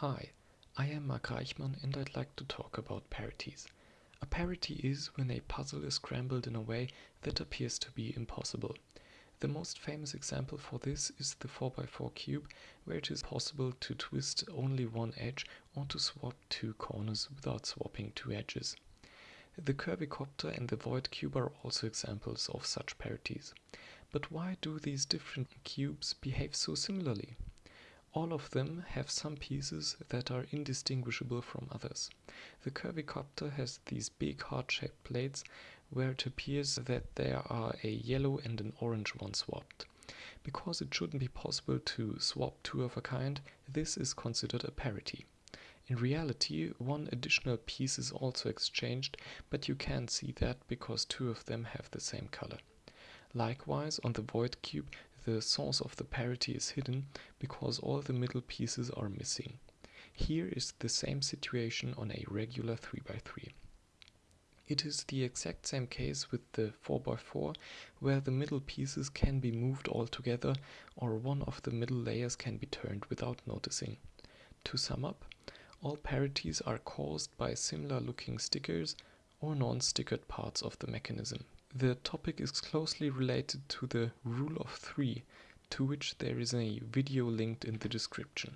Hi, I am Mark Reichmann and I'd like to talk about parities. A parity is when a puzzle is scrambled in a way that appears to be impossible. The most famous example for this is the 4x4 cube, where it is possible to twist only one edge or to swap two corners without swapping two edges. The Curvicopter and the Void cube are also examples of such parities. But why do these different cubes behave so similarly? All of them have some pieces that are indistinguishable from others. The Curvicopter has these big heart-shaped plates where it appears that there are a yellow and an orange one swapped. Because it shouldn't be possible to swap two of a kind, this is considered a parity. In reality, one additional piece is also exchanged, but you can't see that because two of them have the same color. Likewise, on the void cube, the source of the parity is hidden because all the middle pieces are missing. Here is the same situation on a regular 3x3. It is the exact same case with the 4x4, where the middle pieces can be moved all together or one of the middle layers can be turned without noticing. To sum up, all parities are caused by similar looking stickers or non-stickered parts of the mechanism. The topic is closely related to the rule of three, to which there is a video linked in the description.